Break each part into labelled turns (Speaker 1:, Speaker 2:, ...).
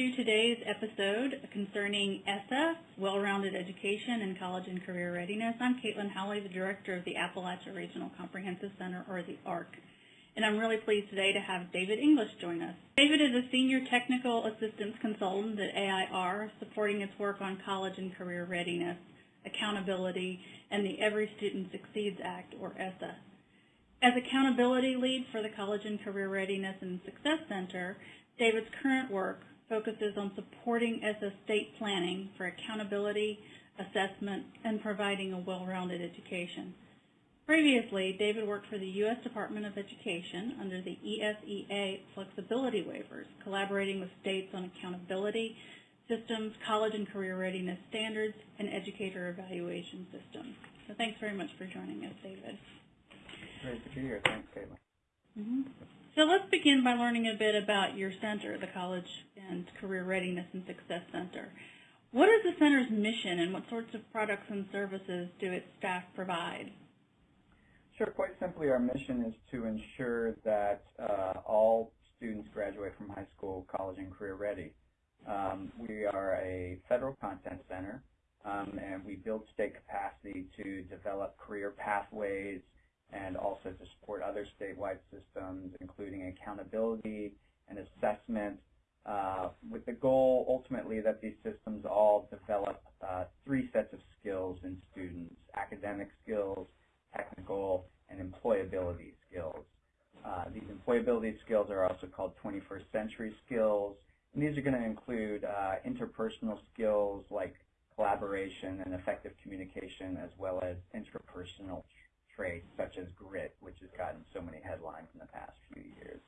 Speaker 1: to today's episode concerning ESSA, Well-Rounded Education and College and Career Readiness. I'm Caitlin Howley, the Director of the Appalachia Regional Comprehensive Center, or the ARC. And I'm really pleased today to have David English join us. David is a Senior Technical Assistance Consultant at AIR, supporting its work on college and career readiness, accountability, and the Every Student Succeeds Act, or ESSA. As accountability lead for the College and Career Readiness and Success Center, David's current work focuses on supporting ESSA state planning for accountability, assessment, and providing a well-rounded education. Previously, David worked for the U.S. Department of Education under the ESEA flexibility waivers, collaborating with states on accountability systems, college and career readiness standards, and educator evaluation systems. So thanks very much for joining us, David.
Speaker 2: Great to be here. Thanks, Caitlin.
Speaker 1: Mm -hmm. So let's begin by learning a bit about your center, the College and Career Readiness and Success Center. What is the center's mission and what sorts of products and services do its staff provide?
Speaker 2: Sure. Quite simply, our mission is to ensure that uh, all students graduate from high school, college, and career ready. Um, we are a federal content center, um, and we build state capacity to develop career pathways and also to support other statewide systems, including accountability and assessment, uh, with the goal ultimately that these systems all develop uh, three sets of skills in students, academic skills, technical, and employability skills. Uh, these employability skills are also called 21st century skills, and these are going to include uh, interpersonal skills like collaboration and effective communication, as well as interpersonal traits such as grit, which has gotten so many headlines in the past few years.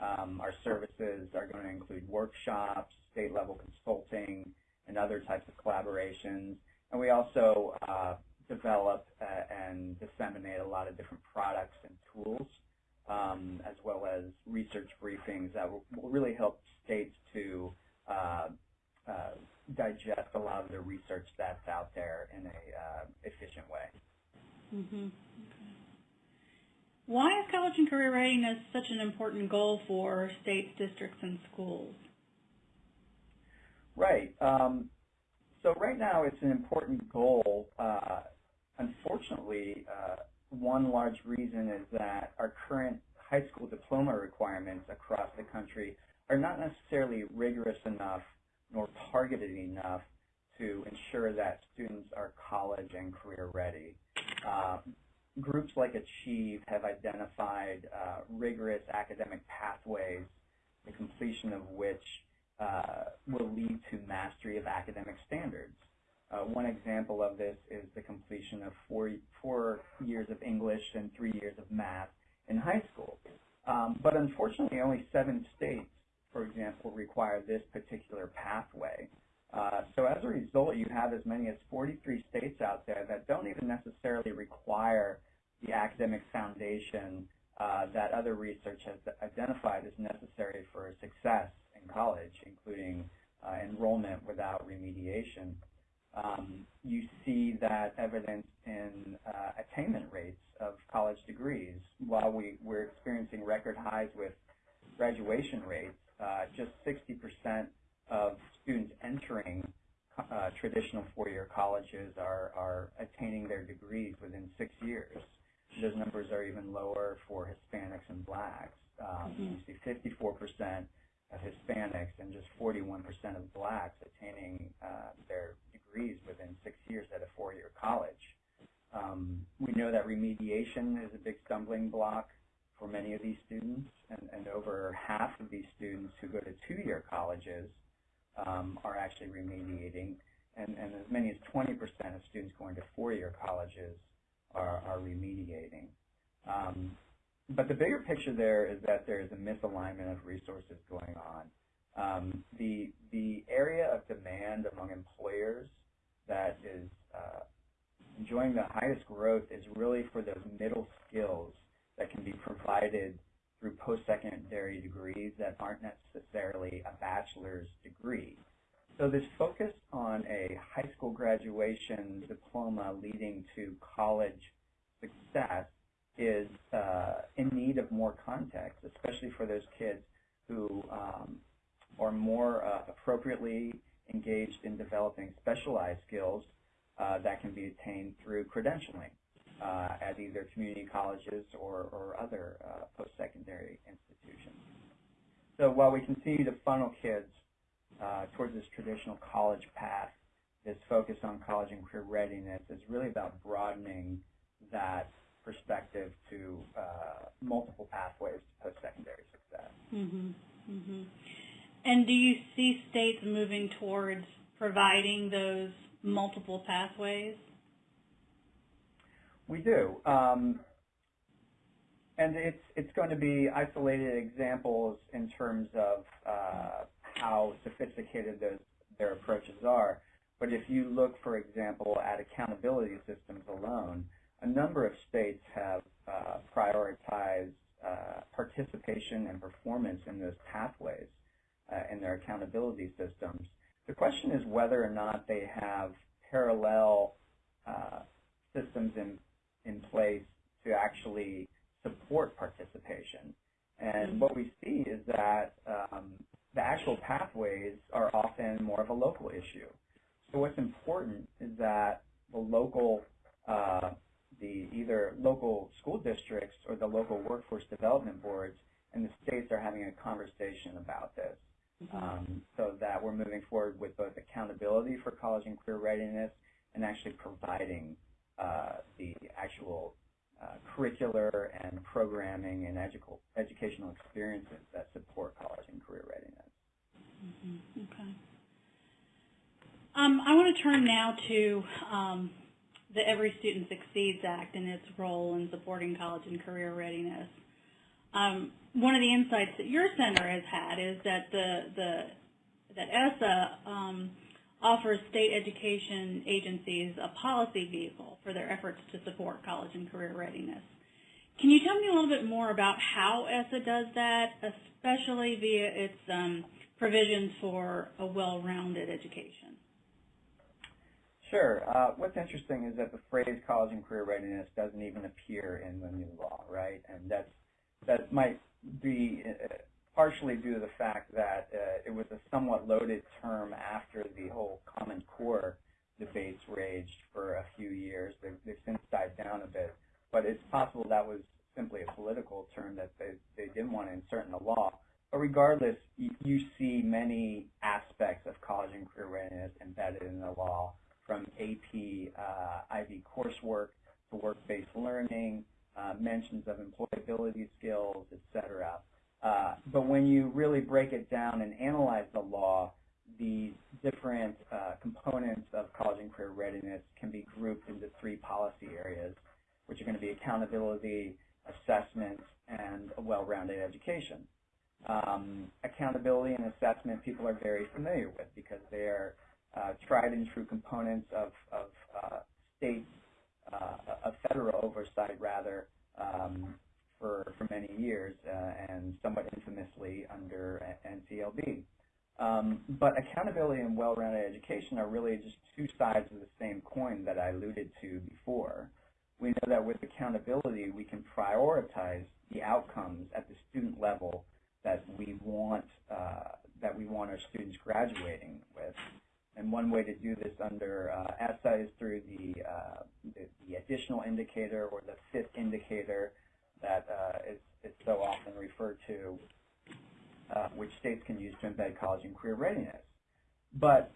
Speaker 2: Um, our services are going to include workshops, state-level consulting, and other types of collaborations. And we also uh, develop uh, and disseminate a lot of different products and tools, um, as well as research briefings that will, will really help states to uh, uh, digest a lot of the research that's out there in a uh, efficient way.
Speaker 1: Mm -hmm. Why is college and career readiness such an important goal for states, districts, and schools?
Speaker 2: Right. Um, so right now it's an important goal. Uh, unfortunately, uh, one large reason is that our current high school diploma requirements across the country are not necessarily rigorous enough nor targeted enough to ensure that students are college and career ready. Uh, groups like Achieve have identified uh, rigorous academic pathways, the completion of which uh, will lead to mastery of academic standards. Uh, one example of this is the completion of four, four years of English and three years of math in high school. Um, but unfortunately, only seven states, for example, require this particular pathway. Uh, so as a result, you have as many as 43 states out there that don't even necessarily require the academic foundation uh, that other research has identified as necessary for success in college, including uh, enrollment without remediation. Um, you see that evidence in uh, attainment rates of college degrees. While we, we're experiencing record highs with graduation rates, uh, just 60% of students entering uh, traditional four-year colleges are, are attaining their degrees within six years. Those numbers are even lower for Hispanics and blacks. Um, mm -hmm. You see 54% of Hispanics and just 41% of blacks attaining uh, their degrees within six years at a four-year college. Um, we know that remediation is a big stumbling block for many of these students, and, and over half of these students who go to two-year colleges um, are actually remediating, and, and as many as 20% of students going to four-year colleges are, are remediating. Um, but the bigger picture there is that there is a misalignment of resources going on. Um, the, the area of demand among employers that is uh, enjoying the highest growth is really for those middle skills that can be provided through post-secondary degrees that aren't necessarily a bachelor's degree. So this focus on a high school graduation diploma leading to college success is uh, in need of more context, especially for those kids who um, or more uh, appropriately engaged in developing specialized skills uh, that can be attained through credentialing uh, at either community colleges or, or other uh, post-secondary institutions. So while we continue to funnel kids uh, towards this traditional college path, this focus on college and career readiness is really about broadening that perspective to uh, multiple pathways to post-secondary success.
Speaker 1: Mhm. Mm-hmm. And do you see states moving towards providing those multiple pathways?
Speaker 2: We do. Um, and it's it's going to be isolated examples in terms of uh, how sophisticated those their approaches are. But if you look, for example, at accountability systems alone, a number of states have uh, prioritized uh, participation and performance in those pathways uh, in their accountability systems. The question is whether or not they have parallel uh, systems in in place to actually support participation. And what we see is that um, the actual pathways are often more of a local issue. So what's important is that the local, uh, the either local school districts or the local workforce development boards and the states are having a conversation about this. Um, so that we're moving forward with both accountability for college and career readiness and actually providing uh, the actual uh, curricular and programming and edu- educational experiences that support college and career readiness.
Speaker 1: Mhm. Okay. Um, I want to turn now to um, the Every Student Succeeds Act and its role in supporting college and career readiness. Um, one of the insights that your center has had is that the, the that ESSA um, offers state education agencies a policy vehicle for their efforts to support college and career readiness. Can you tell me a little bit more about how ESSA does that, especially via its um, provisions for a well-rounded education?
Speaker 2: Sure. Uh, what's interesting is that the phrase college and career readiness doesn't even appear in the new law, right? And that's that might be uh, partially due to the fact that uh, it was a somewhat loaded term after the whole Common Core debates raged for a few years. They've, they've since died down a bit, but it's possible that was simply a political term that they, they didn't want to insert in the law. But regardless, you, you see many aspects of college and career readiness embedded in the law, from AP uh, IB coursework to work-based learning, uh, mentions of employability skills, etc. Uh, but when you really break it down and analyze the law, the different uh, components of college and career readiness can be grouped into three policy areas, which are going to be accountability, assessment, and a well-rounded education. Um, accountability and assessment people are very familiar with because they are tried and true components of, of uh, state, uh, of federal oversight rather, um, for, for many years uh, and somewhat infamously under NCLB. Um, but accountability and well-rounded education are really just two sides of the same coin that I alluded to before. We know that with accountability, we can prioritize the outcomes at the student level that we want uh, that we want our students graduating with. And one way to do this under uh, ESSA is through the, uh, the, the additional indicator or the fifth indicator that uh, is, is so often referred to, uh, which states can use to embed college and career readiness. But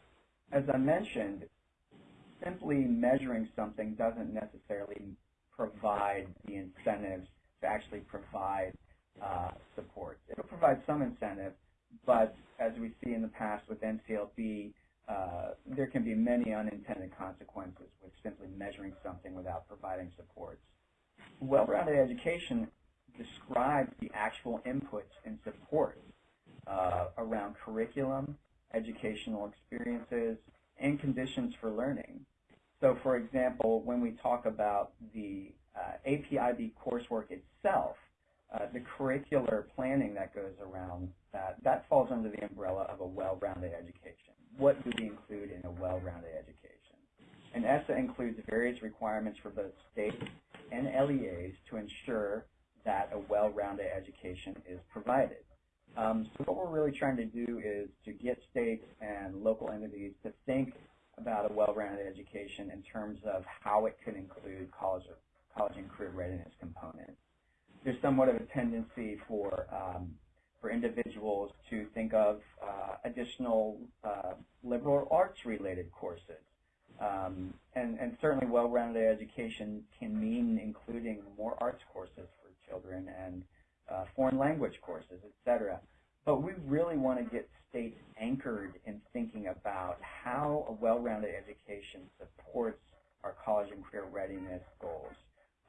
Speaker 2: as I mentioned, simply measuring something doesn't necessarily provide the incentives to actually provide uh, support. It'll provide some incentive, but as we see in the past with NCLB, uh, there can be many unintended consequences with simply measuring something without providing supports. Education describes the actual inputs and supports uh, around curriculum, educational experiences, and conditions for learning. So for example, when we talk about the uh, APIB coursework itself, uh, the curricular planning that goes around that, that falls under the umbrella of a well-rounded education. What do we include in a well-rounded education? And ESSA includes various requirements for both states and LEAs to ensure that a well-rounded education is provided. Um, so what we're really trying to do is to get states and local entities to think about a well-rounded education in terms of how it could include college, college and career readiness components. There's somewhat of a tendency for um, for individuals to think of uh, additional uh, liberal arts-related courses. Um, and, and, certainly well-rounded education can mean including more arts courses for children and uh, foreign language courses, etc. But we really want to get states anchored in thinking about how a well-rounded education supports our college and career readiness goals.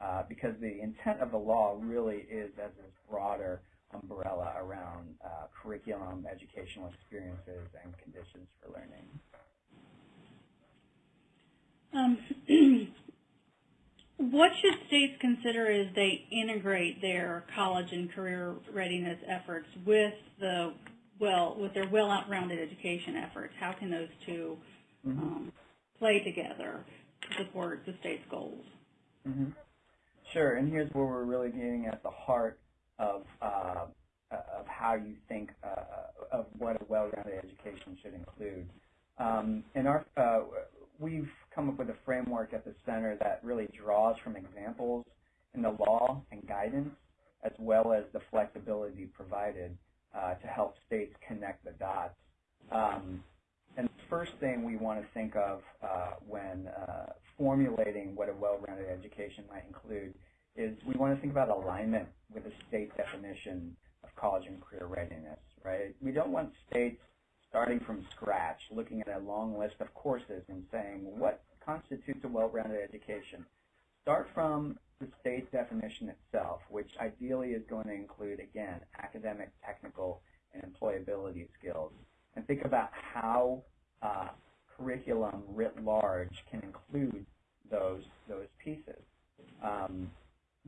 Speaker 2: Uh, because the intent of the law really is as this broader umbrella around uh, curriculum, educational experiences, and conditions for learning.
Speaker 1: Um, what should states consider as they integrate their college and career readiness efforts with the well with their well-rounded education efforts? How can those 2
Speaker 2: mm-hmm.
Speaker 1: um, play together to support the state's goals?
Speaker 2: Mm-hmm. Sure, and here's where we're really getting at the heart of uh, of how you think uh, of what a well-rounded education should include. Um, in our, uh, we've come up with a framework at the center that really draws from examples in the law and guidance, as well as the flexibility provided uh, to help states connect the dots. Um, and the first thing we want to think of uh, when uh, formulating what a well-rounded education might include is we want to think about alignment with the state definition of college and career readiness, right? We don't want states starting from scratch, looking at a long list of courses and saying what constitutes a well-rounded education. Start from the state definition itself, which ideally is going to include, again, academic, technical, and employability skills. And think about how uh, curriculum writ large can include those, those pieces. Um,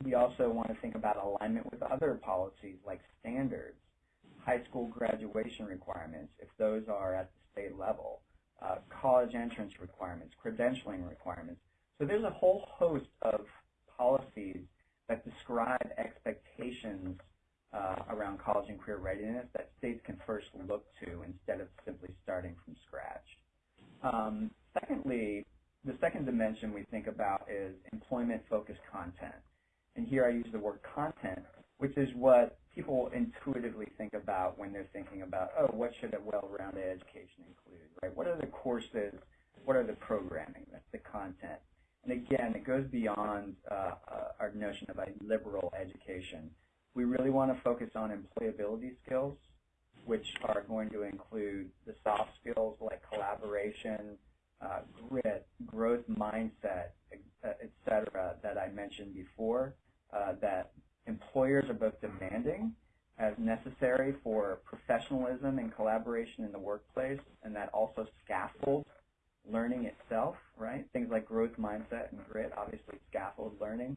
Speaker 2: we also want to think about alignment with other policies like standards, high school graduation requirements, if those are at the state level, uh, college entrance requirements, credentialing requirements. So there's a whole host of policies that describe expectations uh, around college and career readiness that states can first look to instead of simply starting from scratch. Um, secondly, the second dimension we think about is employment-focused content. And here I use the word content, which is what people intuitively think about when they're thinking about, oh, what should a well-rounded education include, right? What are the courses? What are the programming? That's the content. And again, it goes beyond uh, uh, our notion of a liberal education. We really want to focus on employability skills, which are going to include the soft skills like collaboration, uh, grit, growth mindset, et cetera, that I mentioned before, uh, that employers are both demanding as necessary for professionalism and collaboration in the workplace, and that also scaffolds learning itself, right? Things like growth mindset and grit obviously scaffold learning.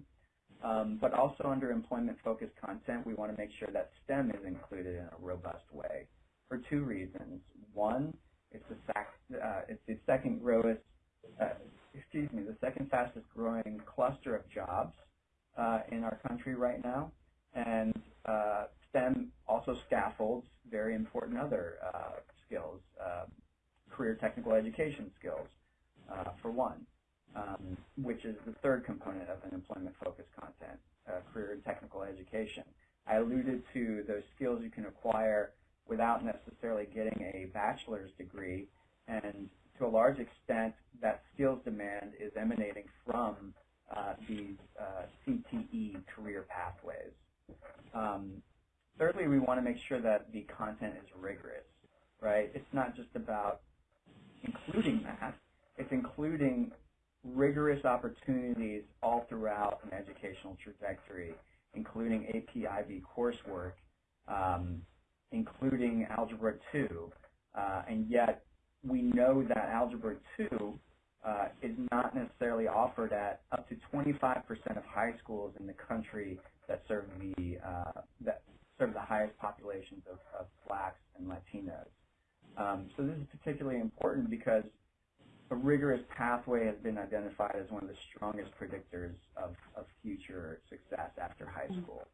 Speaker 2: Um, but also under employment-focused content, we want to make sure that STEM is included in a robust way for two reasons. One, it's the, uh, it's the second growest, uh, excuse me, the second fastest growing cluster of jobs uh, in our country right now. And uh, STEM also scaffolds very important other uh, skills, um, career technical education skills, uh, for one, um, which is the third component of an employment-focused content, uh, career and technical education. I alluded to those skills you can acquire without necessarily getting a bachelor's degree, and to a large extent, that skills demand is emanating from these uh, CTE career pathways. Um, thirdly, we want to make sure that the content is rigorous, right? It's not just about including that. It's including rigorous opportunities all throughout an educational trajectory, including AP IB coursework, um, including Algebra 2, uh, and yet we know that Algebra 2 uh, is not necessarily offered at up to 25% of high schools in the country that serve the uh, that serve the highest populations of, of blacks and Latinos. Um, so this is particularly important because a rigorous pathway has been identified as one of the strongest predictors of, of future success after high mm. school.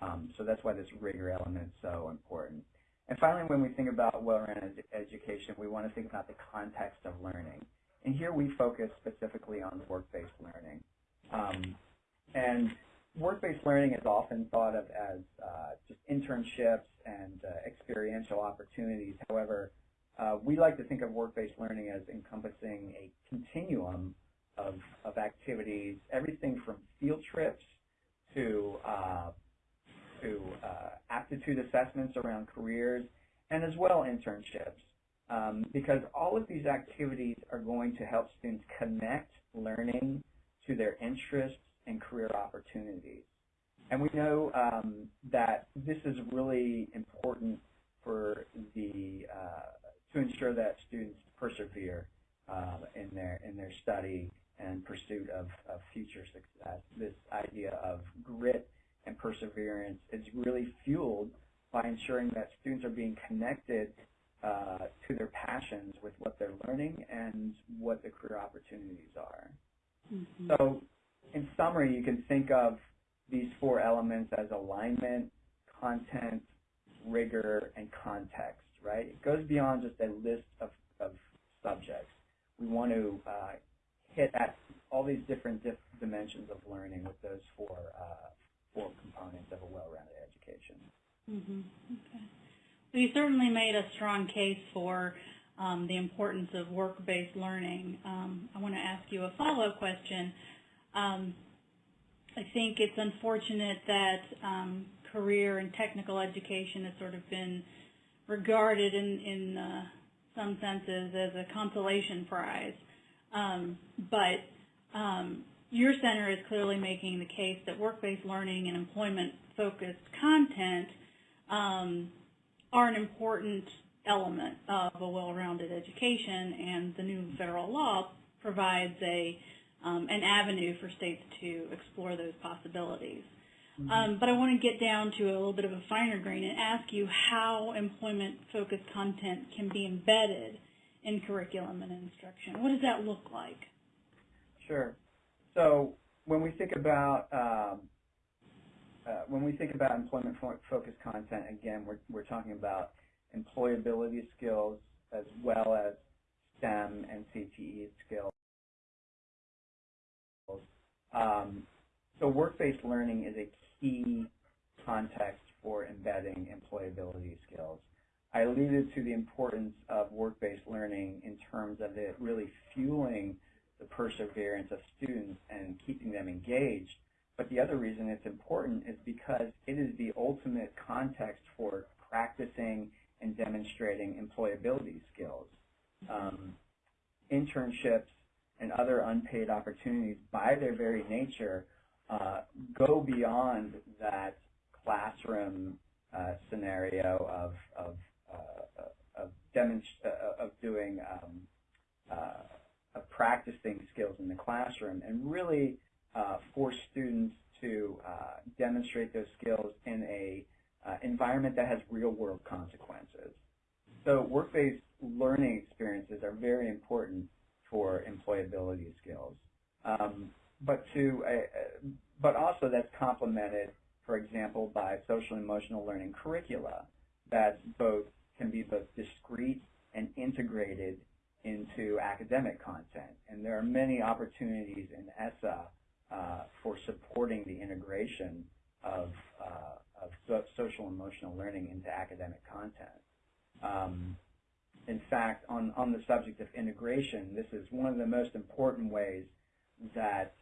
Speaker 2: Um, so that's why this rigor element is so important. And finally, when we think about well-rounded ed education, we want to think about the context of learning. And here we focus specifically on work-based learning. Um, and work-based learning is often thought of as uh, just internships and uh, experiential opportunities. However, uh, we like to think of work-based learning as encompassing a continuum of, of activities, everything from field trips to uh, to uh, aptitude assessments around careers, and as well internships. Um, because all of these activities are going to help students connect learning to their interests and career opportunities. And we know um, that this is really important for the uh, to ensure that students persevere uh, in their in their study and pursuit of, of future success. This idea of grit and perseverance is really fueled by ensuring that students are being connected uh, to their passions with what they're learning and what the career opportunities are.
Speaker 1: Mhm.
Speaker 2: So in summary, you can think of these four elements as alignment, content, rigor, and context, right? It goes beyond just a list of, of subjects. We want to uh, hit at all these different dif dimensions of learning with those four, uh, four components of a well-rounded education.
Speaker 1: Mhm. Okay. You certainly made a strong case for um, the importance of work-based learning. Um, I want to ask you a follow-up question. Um, I think it's unfortunate that um, career and technical education has sort of been regarded in, in uh, some senses as a consolation prize. Um, but um, your center is clearly making the case that work-based learning and employment-focused content are an important element of a well-rounded education, and the new federal law provides a um, an avenue for states to explore those possibilities. Um, but I want to get down to a little bit of a finer grain and ask you how employment-focused content can be embedded in curriculum and instruction. What does that look like?
Speaker 2: Sure. So when we think about um, uh, when we think about employment-focused content, again, we're we're talking about employability skills as well as STEM and CTE skills. Um, so work-based learning is a key context for embedding employability skills. I alluded to the importance of work-based learning in terms of it really fueling the perseverance of students and keeping them engaged. But the other reason it's important is because it is the ultimate context for practicing and demonstrating employability skills. Um, internships and other unpaid opportunities, by their very nature, uh, go beyond that classroom uh, scenario of of uh, of, uh, of doing um, uh, of practicing skills in the classroom, and really uh, force students to demonstrate those skills in a environment that has real world consequences. So work-based learning experiences are very important for employability skills. Um, but to uh, but also that's complemented, for example, by social emotional learning curricula that both can be both discrete and integrated into academic content. And there are many opportunities in ESSA uh, for supporting the integration of, uh, of so social emotional learning into academic content. Um, in fact, on, on the subject of integration, this is one of the most important ways that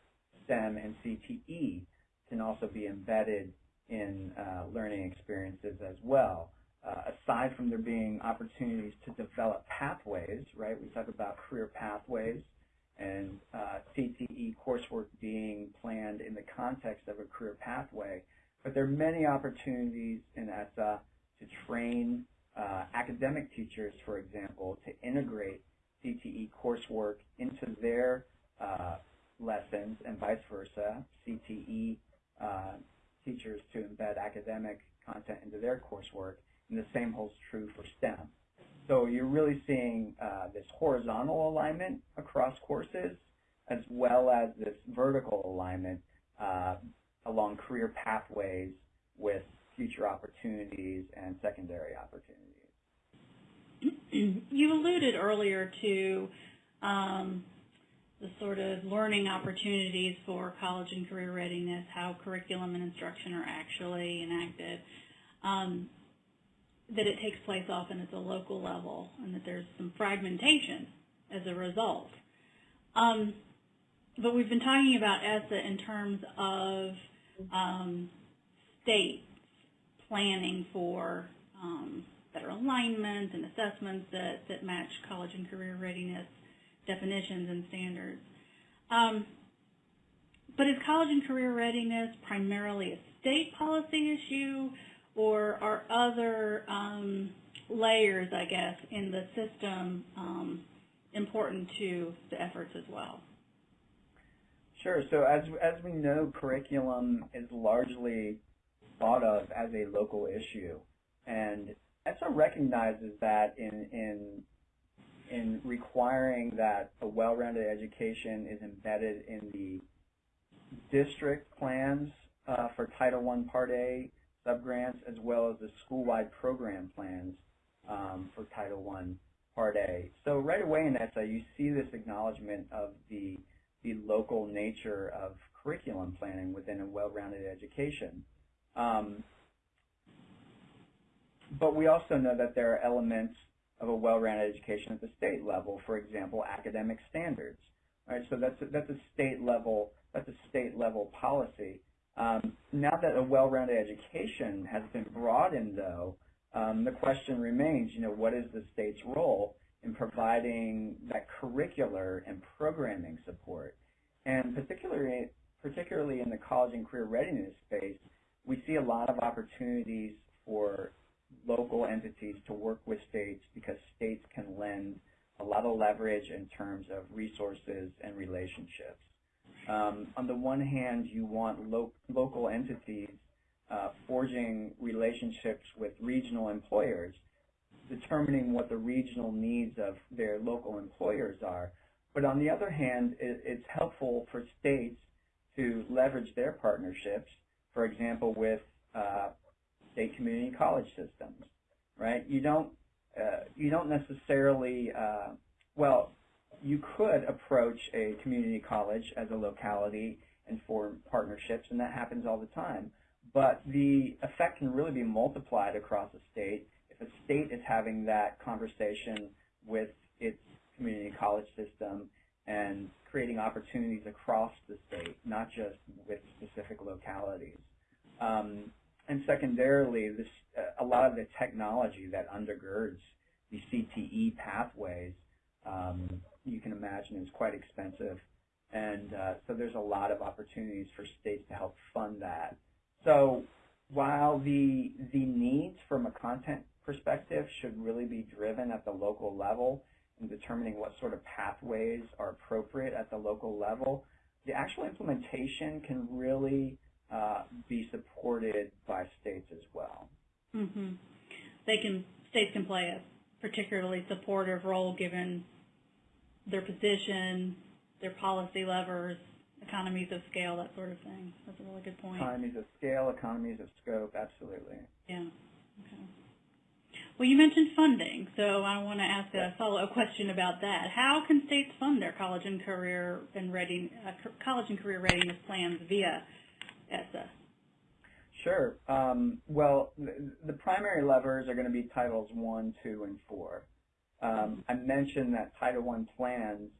Speaker 2: STEM and CTE can also be embedded in uh, learning experiences as well. Uh, aside from there being opportunities to develop pathways, right? We talk about career pathways and uh, CTE coursework being planned in the context of a career pathway. But there are many opportunities in ESSA to train uh, academic teachers, for example, to integrate CTE coursework into their uh, lessons and vice versa, CTE uh, teachers to embed academic content into their coursework, and the same holds true for STEM. So you're really seeing uh, this horizontal alignment across courses as well as this vertical alignment uh, along career pathways with future opportunities and secondary opportunities.
Speaker 1: you alluded earlier to um, the sort of learning opportunities for college and career readiness, how curriculum and instruction are actually enacted, um, that it takes place often at the local level, and that there's some fragmentation as a result. Um, but we've been talking about ESSA in terms of um, state planning for um, better alignment and assessments that, that match college and career readiness definitions and standards. Um, but is college and career readiness primarily a state policy issue, or are other um, layers, I guess, in the system um, important to the efforts as well?
Speaker 2: Sure. So as as we know, curriculum is largely thought of as a local issue, and ESSA recognizes that in in in requiring that a well-rounded education is embedded in the district plans uh, for Title I Part A subgrants as well as the school-wide program plans um, for Title I Part A. So right away in ESSA, you see this acknowledgement of the, the local nature of curriculum planning within a well-rounded education. Um, but we also know that there are elements of a well-rounded education at the state level, for example, academic standards. Right, so that's a, that's a state level that's a state level policy. Um, now that a well-rounded education has been broadened, though, um, the question remains, you know, what is the state's role in providing that curricular and programming support? And particularly, particularly in the college and career readiness space, we see a lot of opportunities for local entities to work with states because states can lend a lot of leverage in terms of resources and relationships. Um, on the one hand, you want lo local entities uh, forging relationships with regional employers, determining what the regional needs of their local employers are. But on the other hand, it, it's helpful for states to leverage their partnerships, for example, with uh, state community college systems, right? You don't uh, you don't necessarily uh, well, you could approach a community college as a locality and form partnerships, and that happens all the time. But the effect can really be multiplied across a state if a state is having that conversation with its community college system and creating opportunities across the state, not just with specific localities. Um, and secondarily, this, uh, a lot of the technology that undergirds the CTE pathways, um, you can imagine is quite expensive. And uh, so there's a lot of opportunities for states to help fund that. So while the, the needs from a content perspective should really be driven at the local level in determining what sort of pathways are appropriate at the local level, the actual implementation can really uh, be supported by states as well.
Speaker 1: Mm-hmm. They can states can play a particularly supportive role given their position, their policy levers, economies of scale, that sort of thing. That's a really good point.
Speaker 2: Economies of scale, economies of scope, absolutely.
Speaker 1: Yeah. Okay. Well, you mentioned funding, so I want to ask a follow-up question about that. How can states fund their college and career and reading, uh, college and career readiness plans via ESSA?
Speaker 2: Sure. Um, well, the, the, primary levers are going to be Titles 1, 2, and 4. Um, I mentioned that Title I plans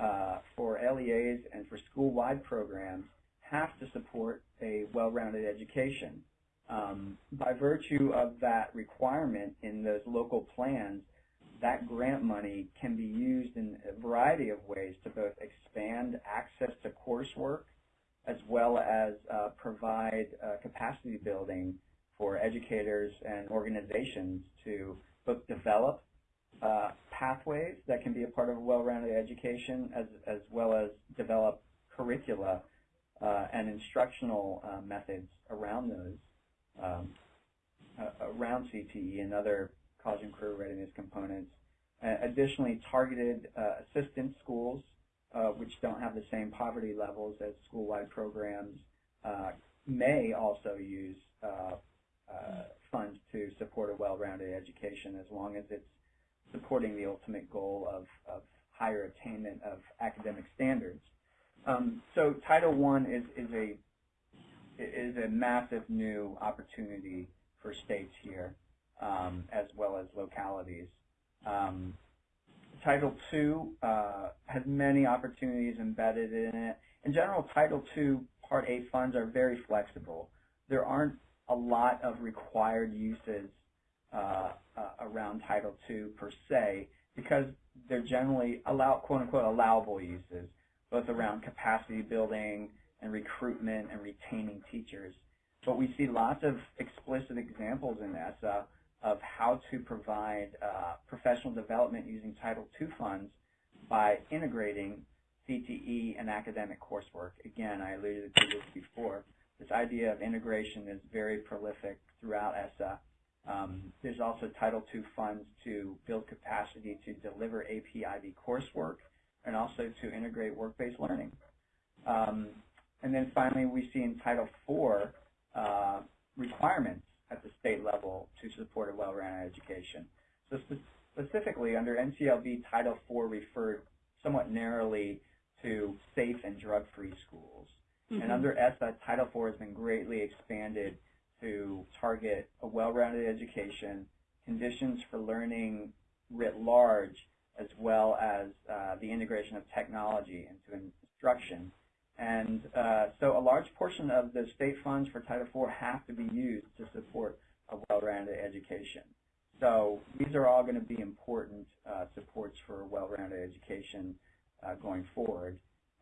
Speaker 2: uh, for LEAs and for school-wide programs have to support a well-rounded education. Um, by virtue of that requirement in those local plans, that grant money can be used in a variety of ways to both expand access to coursework as well as uh, provide uh, capacity building for educators and organizations to both develop uh, pathways that can be a part of a well-rounded education as, as well as develop curricula uh, and instructional uh, methods around those, um, uh, around CTE and other college and career readiness components. additionally, targeted assistance schools uh, which don't have the same poverty levels as school-wide programs, uh, may also use uh, uh, funds to support a well-rounded education as long as it's supporting the ultimate goal of, of higher attainment of academic standards. Um, so Title I is, is a is a massive new opportunity for states here, um, as well as localities. Um, Title II uh, has many opportunities embedded in it. In general, Title II Part A funds are very flexible. There aren't a lot of required uses uh, uh, around Title II per se because they're generally allow, quote unquote allowable uses, both around capacity building and recruitment and retaining teachers. But we see lots of explicit examples in ESSA of how to provide uh, professional development using Title II funds by integrating CTE and academic coursework. Again, I alluded to this before. This idea of integration is very prolific throughout ESSA. Um, there's also Title II funds to build capacity to deliver AP/IB coursework and also to integrate work-based learning. Um, and then finally, we see in Title IV uh, requirements at the state level to support a well-rounded education. So spe specifically, under NCLB, Title IV referred somewhat narrowly to safe and drug-free schools. Mm -hmm. And under ESSA, Title IV has been greatly expanded to target a well-rounded education, conditions for learning writ large, as well as uh, the integration of technology into instruction and uh, so a large portion of the state funds for Title IV have to be used to support a well-rounded education. So these are all going to be important uh, supports for well-rounded education uh, going forward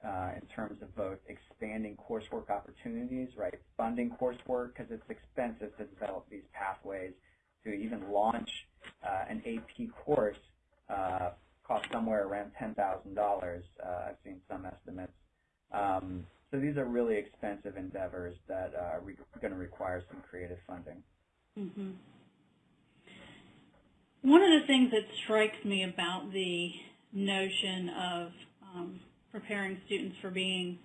Speaker 2: uh, in terms of both expanding coursework opportunities, right, funding coursework because it's expensive to develop these pathways to even launch uh, an AP course uh, costs somewhere around $10,000. I've seen some estimates. Um, so these are really expensive endeavors that uh, are going to require some creative funding.
Speaker 1: Mm -hmm. One of the things that strikes me about the notion of um, preparing students for being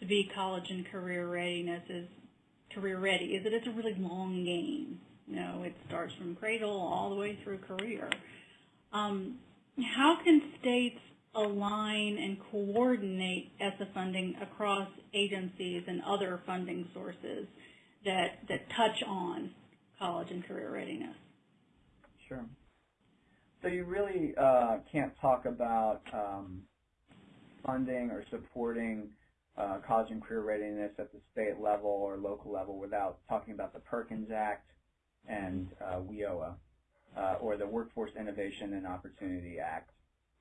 Speaker 1: to be college and career readiness is career ready is that it's a really long game. You know, it starts from cradle all the way through career. Um, how can states align and coordinate ESSA funding across agencies and other funding sources that, that touch on college and career readiness?
Speaker 2: Sure. So you really uh, can't talk about um, funding or supporting uh, college and career readiness at the state level or local level without talking about the Perkins Act and uh, WIOA, uh, or the Workforce Innovation and Opportunity Act.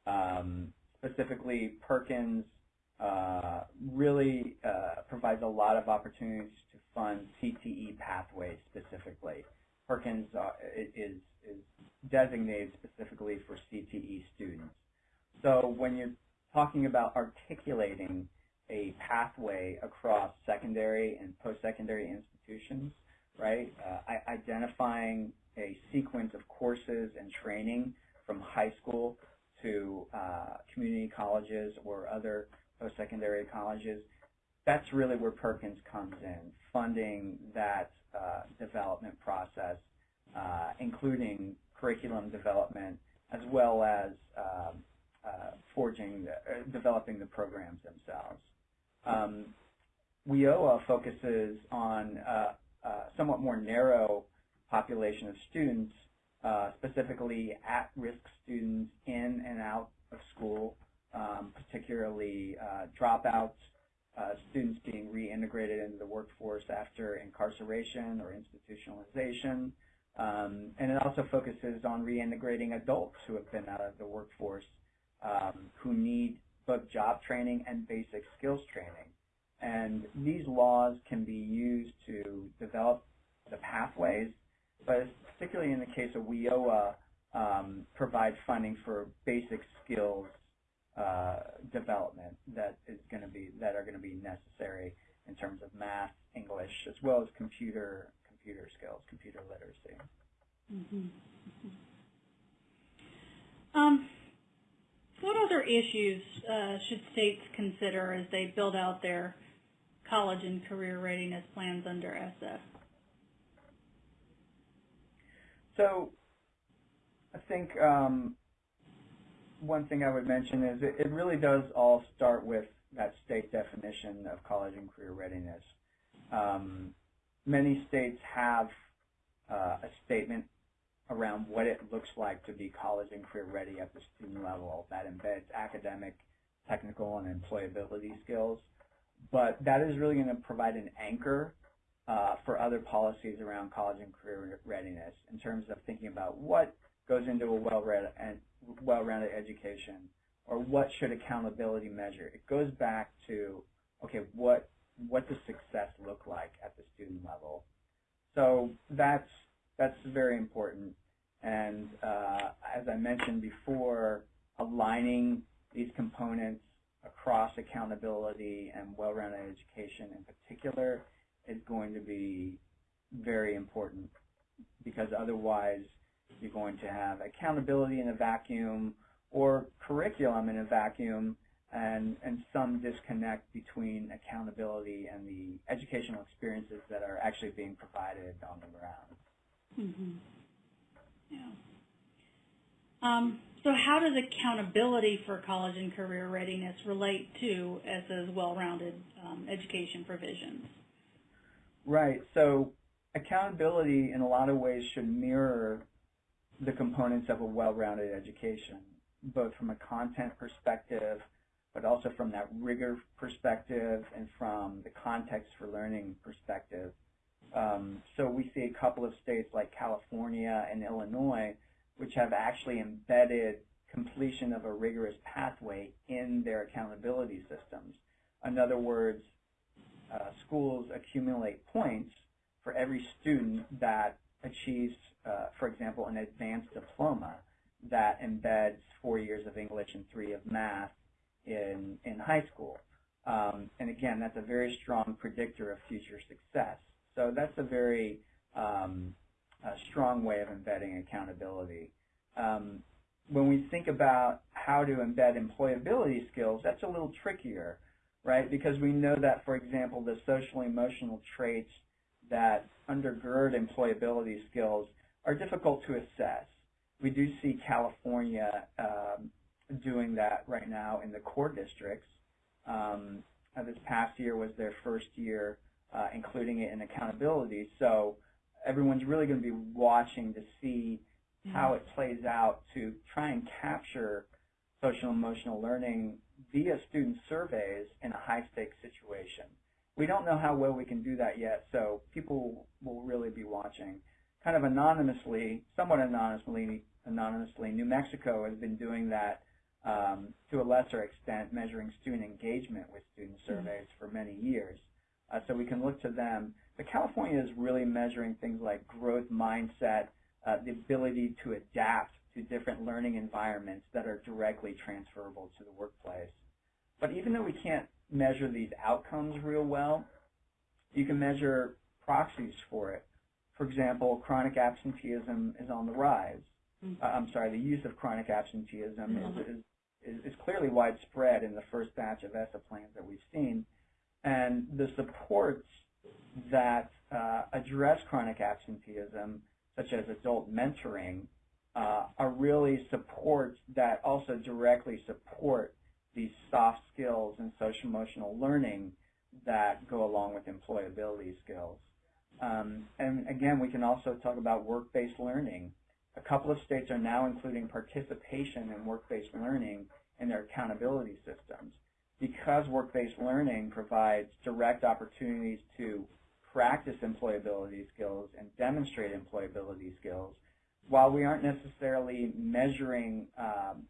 Speaker 2: Um, specifically Perkins uh, really uh, provides a lot of opportunities to fund CTE pathways specifically. Perkins uh, is, is designated specifically for CTE students. So when you're talking about articulating a pathway across secondary and post-secondary institutions, right, uh, identifying a sequence of courses and training from high school to uh, community colleges or other post-secondary colleges, that's really where Perkins comes in, funding that uh, development process, uh, including curriculum development, as well as um, forging, the, uh, developing the programs themselves. Um, WIOA focuses on a somewhat more narrow population of students uh, specifically at-risk students in and out of school, um, particularly uh, dropouts, uh, students being reintegrated into the workforce after incarceration or institutionalization. Um, and it also focuses on reintegrating adults who have been out of the workforce um, who need both job training and basic skills training. And these laws can be used to develop the pathways but particularly in the case of WIOA, um, provide funding for basic skills uh, development that is going to be that are going to be necessary in terms of math, English, as well as computer computer skills, computer literacy.
Speaker 1: Mm -hmm. Mm -hmm. Um, what other issues uh, should states consider as they build out their college and career readiness plans under ESSA?
Speaker 2: So I think um, one thing I would mention is it, it really does all start with that state definition of college and career readiness. Um, many states have uh, a statement around what it looks like to be college and career ready at the student level that embeds academic, technical, and employability skills. But that is really going to provide an anchor uh, for other policies around college and career readiness in terms of thinking about what goes into a well-rounded education or what should accountability measure. It goes back to, okay, what what does success look like at the student level? So that's that's very important. And uh, as I mentioned before, aligning these components across accountability and well-rounded education in particular is going to be very important because otherwise you're going to have accountability in a vacuum or curriculum in a vacuum and, and some disconnect between accountability and the educational experiences that are actually being provided on the ground.
Speaker 1: Mm-hmm. Yeah. Um, so how does accountability for college and career readiness relate to ESSA's well-rounded um, education provisions?
Speaker 2: Right. So accountability in a lot of ways should mirror the components of a well-rounded education, both from a content perspective, but also from that rigor perspective and from the context for learning perspective. Um, so we see a couple of states like California and Illinois, which have actually embedded completion of a rigorous pathway in their accountability systems. In other words, uh, schools accumulate points for every student that achieves, uh, for example, an advanced diploma that embeds four years of English and three of math in, in high school. Um, and again, that's a very strong predictor of future success. So that's a very um, a strong way of embedding accountability. Um, when we think about how to embed employability skills, that's a little trickier, right? Because we know that, for example, the social emotional traits that undergird employability skills are difficult to assess. We do see California um, doing that right now in the core districts. Um, this past year was their first year uh, including it in accountability. So everyone's really going to be watching to see how it plays out to try and capture social emotional learning via student surveys in a high stakes situation. We don't know how well we can do that yet, so people will really be watching. Kind of anonymously, somewhat anonymously, anonymously, New Mexico has been doing that um, to a lesser extent, measuring student engagement with student surveys for many years. Uh, so we can look to them. But California is really measuring things like growth mindset, uh, the ability to adapt to different learning environments that are directly transferable to the workplace. But even though we can't measure these outcomes real well, you can measure proxies for it. For example, chronic absenteeism is on the rise. Mm -hmm. uh, I'm sorry, the use of chronic absenteeism mm -hmm. is, is, is clearly widespread in the first batch of ESSA plans that we've seen. And the supports that uh, address chronic absenteeism, such as adult mentoring, uh, are really supports that also directly support these soft skills and social emotional learning that go along with employability skills. Um, and again, we can also talk about work-based learning. A couple of states are now including participation in work-based learning in their accountability systems because work-based learning provides direct opportunities to practice employability skills and demonstrate employability skills, while we aren't necessarily measuring um,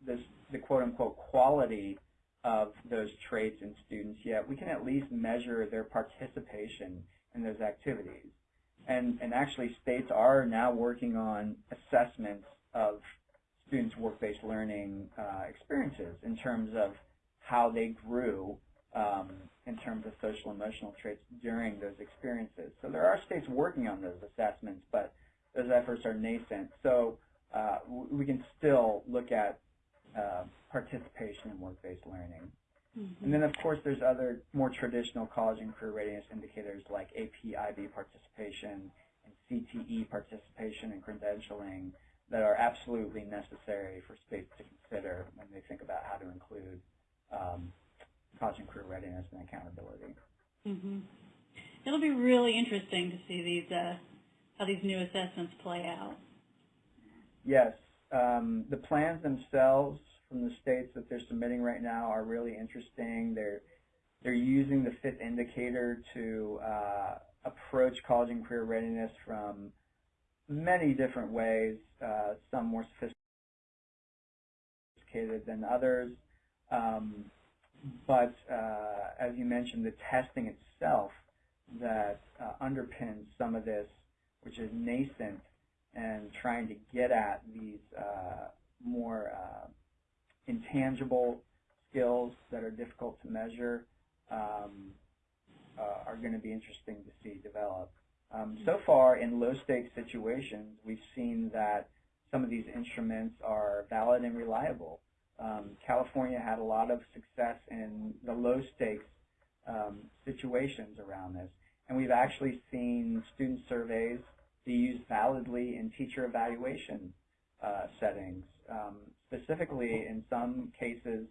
Speaker 2: this, the quote-unquote quality of those traits in students yet, we can at least measure their participation in those activities. And, and actually, states are now working on assessments of students' work-based learning uh, experiences in terms of how they grew um, in terms of social emotional traits during those experiences. So there are states working on those assessments, but those efforts are nascent. So uh, we can still look at uh, participation in work-based learning. Mm -hmm. And then, of course, there's other more traditional college and career readiness indicators like AP IB participation and CTE participation and credentialing that are absolutely necessary for states to consider when they think about how to include college and career readiness and accountability.
Speaker 1: hmm It'll be really interesting to see these uh, how these new assessments play out.
Speaker 2: Yes, um, the plans themselves from the states that they're submitting right now are really interesting. They're they're using the fifth indicator to uh, approach college and career readiness from many different ways, uh, some more sophisticated than others. Um, but uh, as you mentioned, the testing itself that uh, underpins some of this, which is nascent and trying to get at these uh, more uh, intangible skills that are difficult to measure um, uh, are going to be interesting to see develop. Um, so far, in low-stakes situations, we've seen that some of these instruments are valid and reliable. Um, California had a lot of success in the low-stakes um, situations around this, and we've actually seen student surveys be used validly in teacher evaluation uh, settings. Um, specifically, in some cases,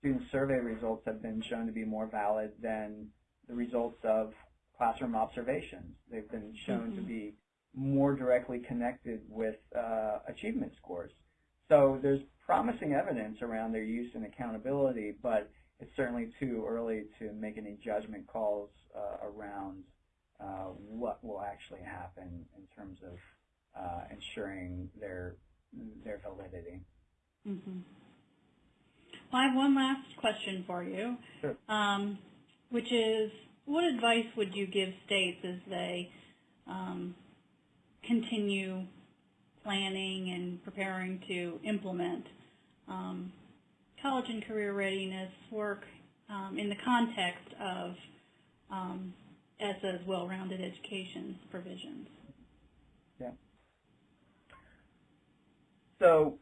Speaker 2: student survey results have been shown to be more valid than the results of classroom observations. They've been shown to
Speaker 1: Mhm.
Speaker 2: be more directly connected with uh, achievement scores. So there's promising evidence around their use and accountability, but it's certainly too early to make any judgment calls uh, around uh, what will actually happen in terms of uh, ensuring their their validity.
Speaker 1: hmm Well, I have one last question for you,
Speaker 2: Sure.
Speaker 1: um, which is, what advice would you give states as they um, continue planning and preparing to implement um, college and career readiness work um, in the context of um, ESSA's well-rounded education provisions? Yeah.
Speaker 2: So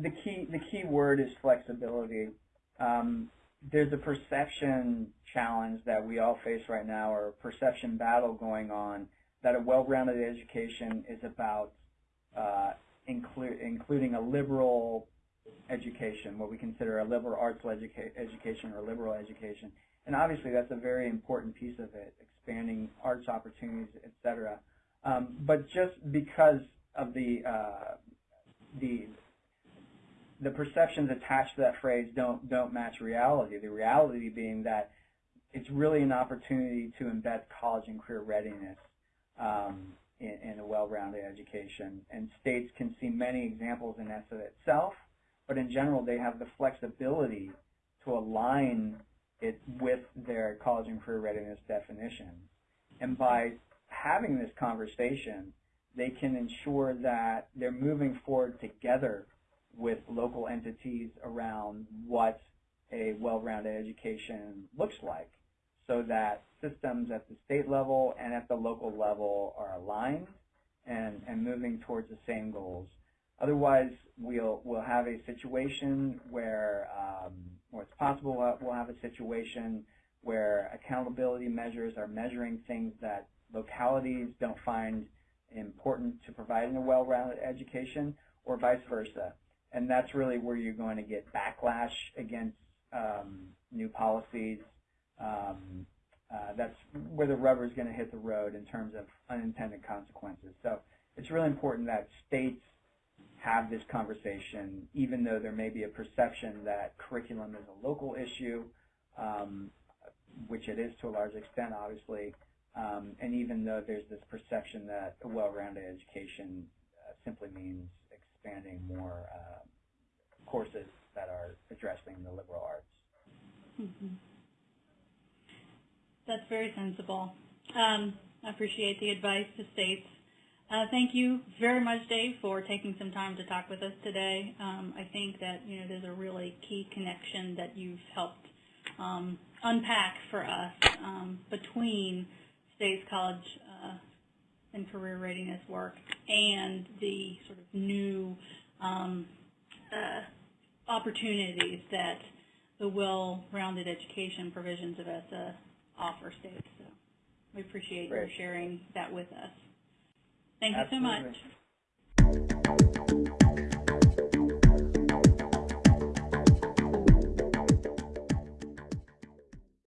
Speaker 2: the key the key word is flexibility. Um, there's a perception challenge that we all face right now, or a perception battle going on, that a well-rounded education is about uh, inclu- including a liberal education, what we consider a liberal arts educa- education or liberal education. And obviously that's a very important piece of it, expanding arts opportunities, et cetera. Um, but just because of the uh, the the perceptions attached to that phrase don't don't match reality. The reality being that it's really an opportunity to embed college and career readiness um, in, in a well-rounded education. And states can see many examples in ESSA itself, but in general they have the flexibility to align it with their college and career readiness definition. And by having this conversation, they can ensure that they're moving forward together with local entities around what a well-rounded education looks like so that systems at the state level and at the local level are aligned and, and moving towards the same goals. Otherwise, we'll, we'll have a situation where, um, or it's possible we'll have a situation where accountability measures are measuring things that localities don't find important to providing a well-rounded education, or vice versa. And that's really where you're going to get backlash against um, new policies. Um, uh, that's where the rubber is going to hit the road in terms of unintended consequences. So it's really important that states have this conversation, even though there may be a perception that curriculum is a local issue, um, which it is to a large extent, obviously. Um, and even though there's this perception that a well-rounded education uh, simply means expanding more uh, courses that are addressing the liberal arts.
Speaker 1: Mhm. That's very sensible. Um, I appreciate the advice to states. Uh, thank you very much, Dave, for taking some time to talk with us today. Um, I think that you know there's a really key connection that you've helped um, unpack for us um, between states college uh, and career readiness work and the sort of new um, uh, opportunities that the well-rounded education provisions of ESSA offer states. So we appreciate your sharing that with us. Thank you so much.